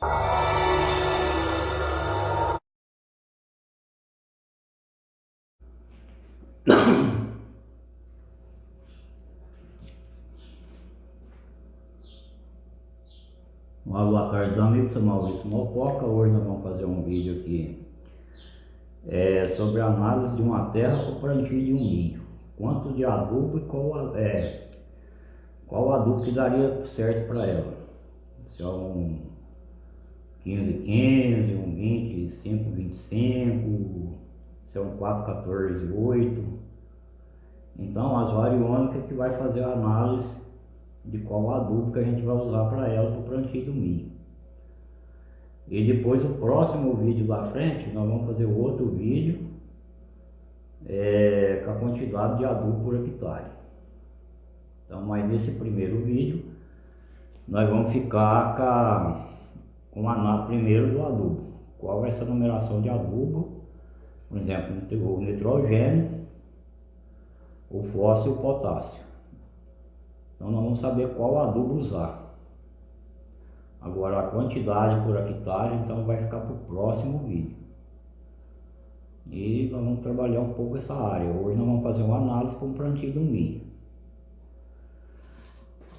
Olá, boa tarde amigos, sou Maurício Mococa, hoje nós vamos fazer um vídeo aqui é, sobre a análise de uma terra para o plantio de um milho quanto de adubo e qual, é, qual adubo que daria certo para ela. Se é um 15, 15, um 25, 25 se é um 4, 14, 8 então as variônicas que vai fazer a análise de qual adubo que a gente vai usar para ela para o plantio do milho. E depois o próximo vídeo da frente, nós vamos fazer outro vídeo é, com a quantidade de adubo por hectare. Então, mas nesse primeiro vídeo, nós vamos ficar com a, com a primeiro do adubo. Qual vai ser a numeração de adubo, por exemplo, o nitrogênio, o fósforo e o potássio. Então nós vamos saber qual adubo usar. Agora a quantidade por hectare, então vai ficar para o próximo vídeo. E nós vamos trabalhar um pouco essa área. Hoje nós vamos fazer uma análise com o plantio do milho.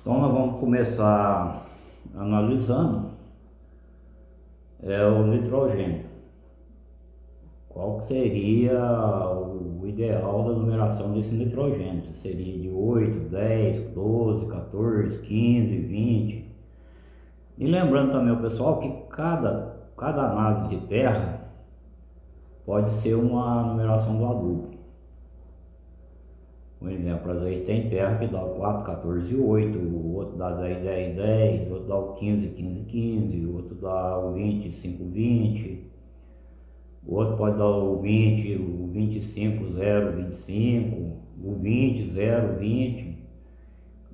Então nós vamos começar analisando é, o nitrogênio. Qual seria o ideal da numeração desse nitrogênio? Seria de 8, 10, 12, 14, 15, 20. E lembrando também o pessoal que cada, cada análise de terra pode ser uma numeração do adubo. Por exemplo, às vezes tem terra que dá o 4, 14, 8, o outro dá 10, 10, 10, o outro dá o 15, 15, 15, o outro dá o 20, 5, 20. O outro pode dar o 20, o 25, 0, 25, o 20, 0, 20.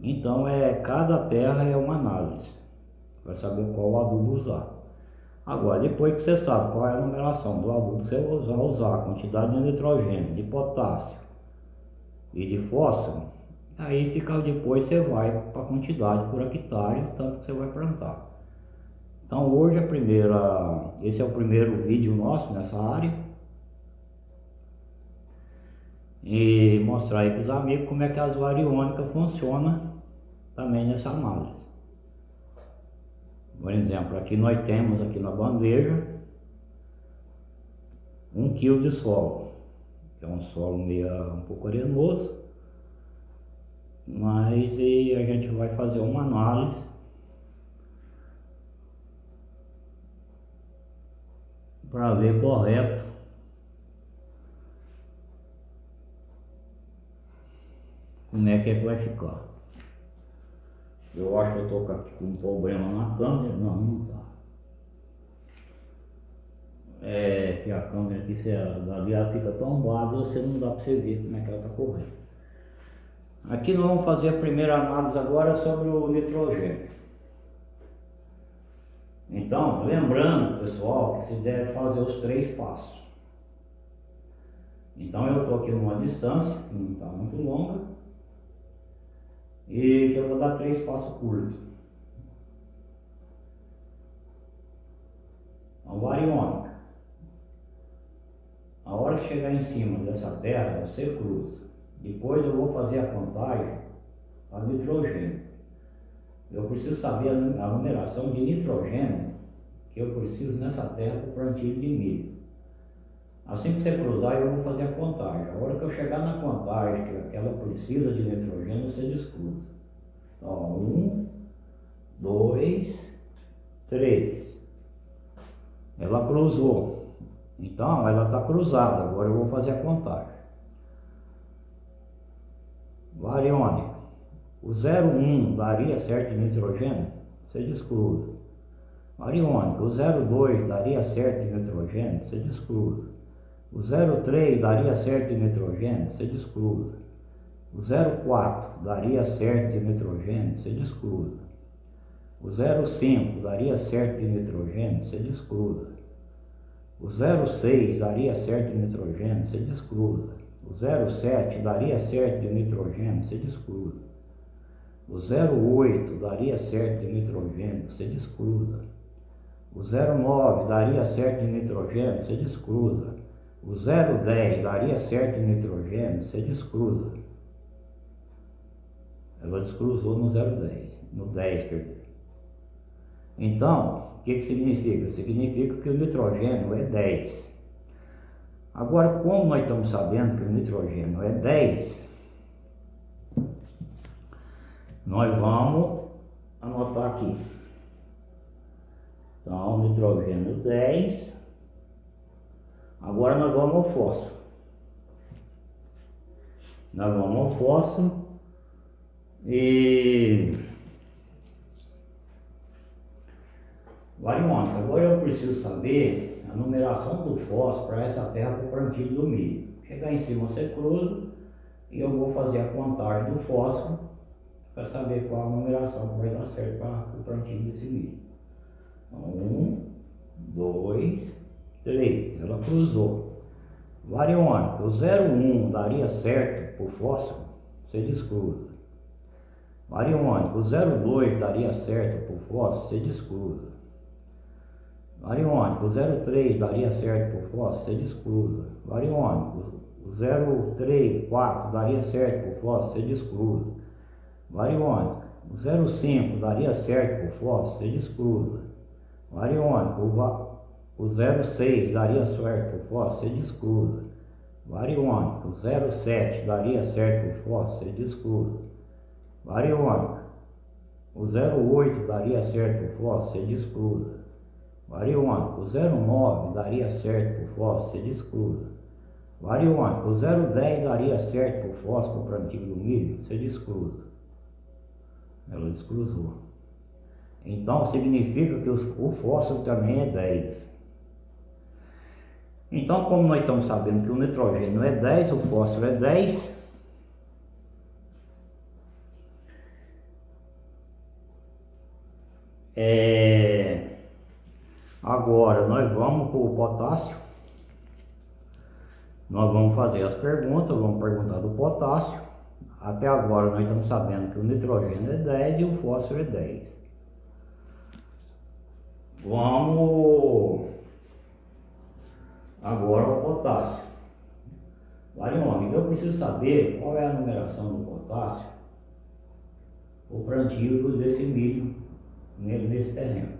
Então, é, cada terra é uma análise, para saber qual adubo usar. Agora, depois que você sabe qual é a numeração do adubo que você vai usar, a quantidade de nitrogênio, de potássio e de fósforo, aí fica depois você vai para a quantidade por hectare, tanto que você vai plantar. Então hoje a primeira, esse é o primeiro vídeo nosso nessa área. E mostrar aí para os amigos como é que as variônicas funcionam também nessa análise. Por exemplo, aqui nós temos aqui na bandeja um quilo de solo, que é um solo meio um pouco arenoso, mas a gente vai fazer uma análise para ver correto como é que é que vai ficar. Eu acho que eu estou com um problema na câmera, não, não tá. É que a câmera aqui, se dali ela fica tombada, você não dá para você ver como é que ela está correndo. Aqui nós vamos fazer a primeira análise agora sobre o nitrogênio. Então, lembrando, pessoal, que se deve fazer os três passos. Então, eu estou aqui numa distância, que não está muito longa, e que eu vou dar três passos curtos. Então, variônica. A hora que chegar em cima dessa terra, você cruza. Depois eu vou fazer a contagem a nitrogênio. Eu preciso saber a numeração de nitrogênio que eu preciso nessa terra para o plantio de milho. Assim que você cruzar, eu vou fazer a contagem. A hora que eu chegar na contagem que ela precisa de nitrogênio, você descruza. Então, um, dois, três. Ela cruzou. Então, ela está cruzada. Agora eu vou fazer a contagem. Variônica. O 01 daria certo de nitrogênio? Você descruza. Ariônica, o 02 daria certo de nitrogênio? Você descruza. O 03 daria certo de nitrogênio? Você descruza. O 04 daria certo de nitrogênio? Você descruza. O 05 daria certo de nitrogênio? Você descruza. O 06 daria certo de nitrogênio? Você descruza. O 07 daria certo de nitrogênio? Você descruza. O 08 daria certo de nitrogênio, você descruza. O 09 daria certo de nitrogênio, você descruza. O 010 daria certo de nitrogênio, você descruza. Ela descruzou no 010, no 10 quer dizer. Então, o que, que significa? Significa que o nitrogênio é 10. Agora, como nós estamos sabendo que o nitrogênio é 10, nós vamos anotar aqui. Então, nitrogênio 10. Agora nós vamos ao fósforo. Nós vamos ao fósforo e variônica. Agora eu preciso saber a numeração do fósforo para essa terra para o plantio do milho. Chegar em cima você cruza e eu vou fazer a contagem do fósforo para saber qual a numeração que vai dar certo para o plantio desse milho. Um, dois, três. Ela cruzou. Variônica, o 01 daria certo o fósforo, você descruza. Variônica, o 02 daria certo o fósforo, você descruza. Variônica, o 03 daria certo o fósforo, você descruza. Variônica, o 03, 4 daria certo o fósforo, você descruza. Variônica, o 05 daria certo o fósforo, você descruza. Variônica, o, o 06 daria certo para o fósforo, você descruza. Variônica, o 07 daria certo para o fósforo, você descruza. Variônica, o 08 daria certo para o fósforo, você descruza. Variônica, o 09 daria certo para o fósforo, você descruza. Variônica, o 010 daria certo para o fósforo para antigo do milho, você descruza. Ela descruzou. Então significa que o fósforo também é 10. Então, como nós estamos sabendo que o nitrogênio é 10, o fósforo é 10, é... agora nós vamos para o potássio. Nós vamos fazer as perguntas, vamos perguntar do potássio. Até agora nós estamos sabendo que o nitrogênio é 10 e o fósforo é 10. Vamos agora ao potássio. Variônica, então eu preciso saber qual é a numeração do potássio, o plantio desse milho nesse terreno.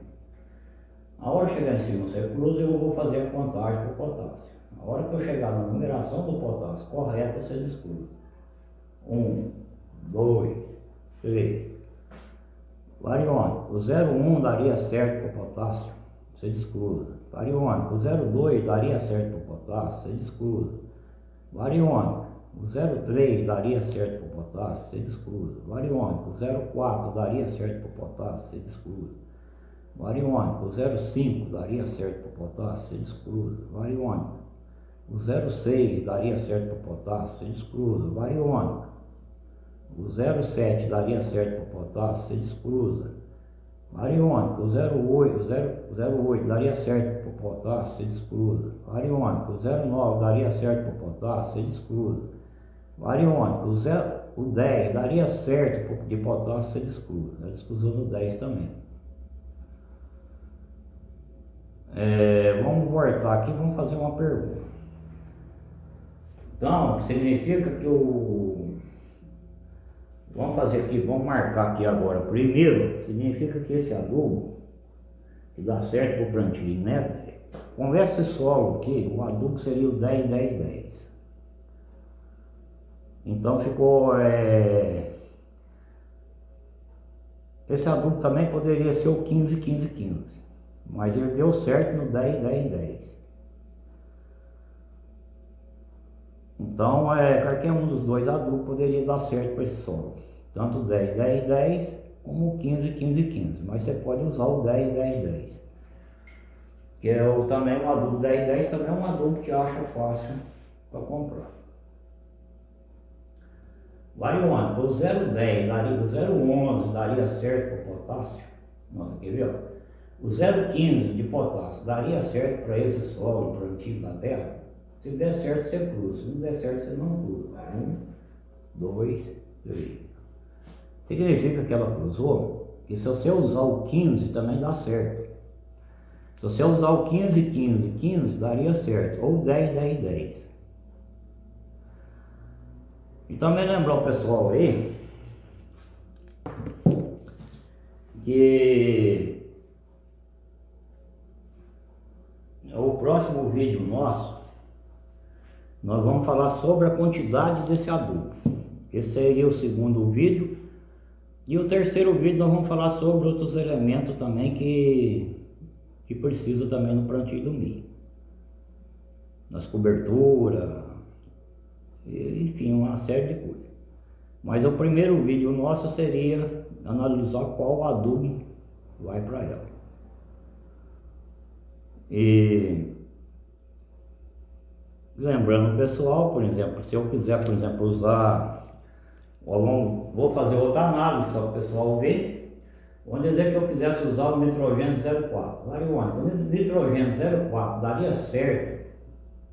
A hora que chegar em cima do cruz, eu vou fazer a contagem do potássio. A hora que eu chegar na numeração do potássio correta, você escolhem. Um, dois, três. Variônico, o 01 daria certo para o potássio, você descruza. Variônico, o 02 daria certo para o potássio, você descruza. Variônico, o 03 daria certo para o potássio, você descruza. Variônico, o 04 daria certo para o potássio, você descruza. Variônico, o 05 daria certo para o potássio, você descruza. Variônico, o 06 daria certo para o potássio, você descruza. Variônico o 07 daria certo para o potássio, você descruza. Ariônico, o 08, 08 daria certo para o potássio, você descruza. Ariônico, o 09 daria certo para o potássio, você descruza. Ariônico, o, 0, o 10 daria certo de potássio, você descruza. Ela descruzou no 10 também. É, vamos voltar aqui vamos fazer uma pergunta. Então, significa que o Vamos fazer aqui, vamos marcar aqui agora. Primeiro, significa que esse adubo, que dá certo para o plantio, né? Conversa esse solo aqui, o adubo seria o 10, 10, 10. Então ficou... É... Esse adubo também poderia ser o 15, 15, 15. Mas ele deu certo no 10, 10, 10. Então, é, qualquer um dos dois adubos poderia dar certo para esse solo. Tanto 10, 10, 10, como 15, 15, 15. Mas você pode usar o 10, 10, 10. Que é o, também um adubo 10, 10, também é um adubo que acha fácil para comprar. Variônica, o 010 daria, o 011 daria certo para potássio. Nossa, quer ver? O 015 de potássio daria certo para esse solo plantio da terra? Se der certo, você cruza. Se não der certo, você não cruza. Um, dois, três. Significa que ela cruzou que se você usar o 15 também dá certo. Se você usar o 15, 15, 15, daria certo. Ou 10, 10, 10. E também lembrar o pessoal aí que o próximo vídeo nosso nós vamos falar sobre a quantidade desse adubo. Esse seria o segundo vídeo. E o terceiro vídeo nós vamos falar sobre outros elementos também que, que precisa também no plantio do milho. Nas coberturas, enfim, uma série de coisas. Mas o primeiro vídeo nosso seria analisar qual adubo vai para ela. E lembrando pessoal, por exemplo, se eu quiser, por exemplo, usar, vou fazer outra análise para o pessoal ver. Vamos dizer que eu quisesse usar o nitrogênio 04. Variônica, o nitrogênio 04 daria certo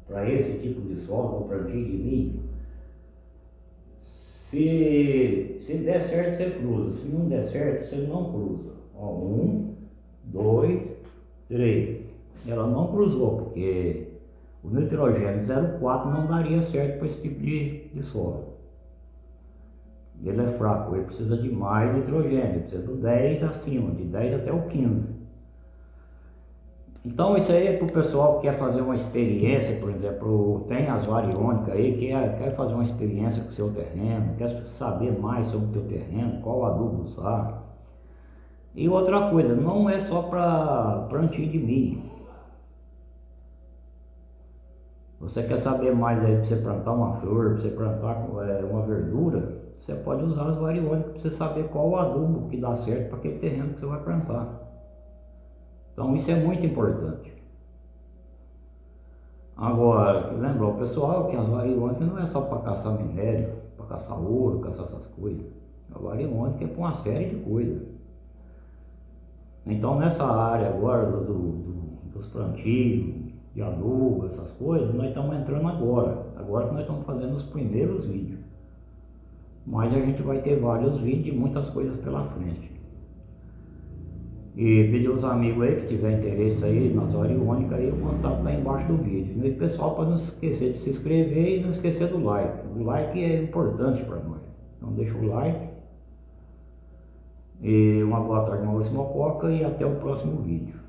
para esse tipo de solo, para plantio de milho? Se, se der certo, você cruza. Se não der certo, você não cruza. Ó, um, dois, três. Ela não cruzou, porque o nitrogênio 04 não daria certo para esse tipo de, de solo. Ele é fraco, ele precisa de mais nitrogênio, precisa do 10 acima, de 10 até o 15. Então isso aí é para o pessoal que quer fazer uma experiência, por exemplo, tem as variônicas aí, que quer, quer fazer uma experiência com o seu terreno, quer saber mais sobre o teu terreno, qual adubo usar. E outra coisa, não é só para plantio de milho. Você quer saber mais aí para você plantar uma flor, para você plantar é, uma verdura, você pode usar as variônicas para você saber qual o adubo que dá certo para aquele terreno que você vai plantar. Então isso é muito importante. Agora, lembrar o pessoal que as variônicas não é só para caçar minério, para caçar ouro, caçar essas coisas. A variônica é para uma série de coisas. Então nessa área agora do, do, dos plantios, de adubo, essas coisas, nós estamos entrando agora. Agora que nós estamos fazendo os primeiros vídeos. Mas a gente vai ter vários vídeos e muitas coisas pela frente. E pedir aos amigos aí que tiver interesse aí nas variônicas aí, o contato está embaixo do vídeo. E pessoal, para não esquecer de se inscrever e não esquecer do like. O like é importante para nós. Então deixa o like. E uma boa tarde, Maurício Mococa e até o próximo vídeo.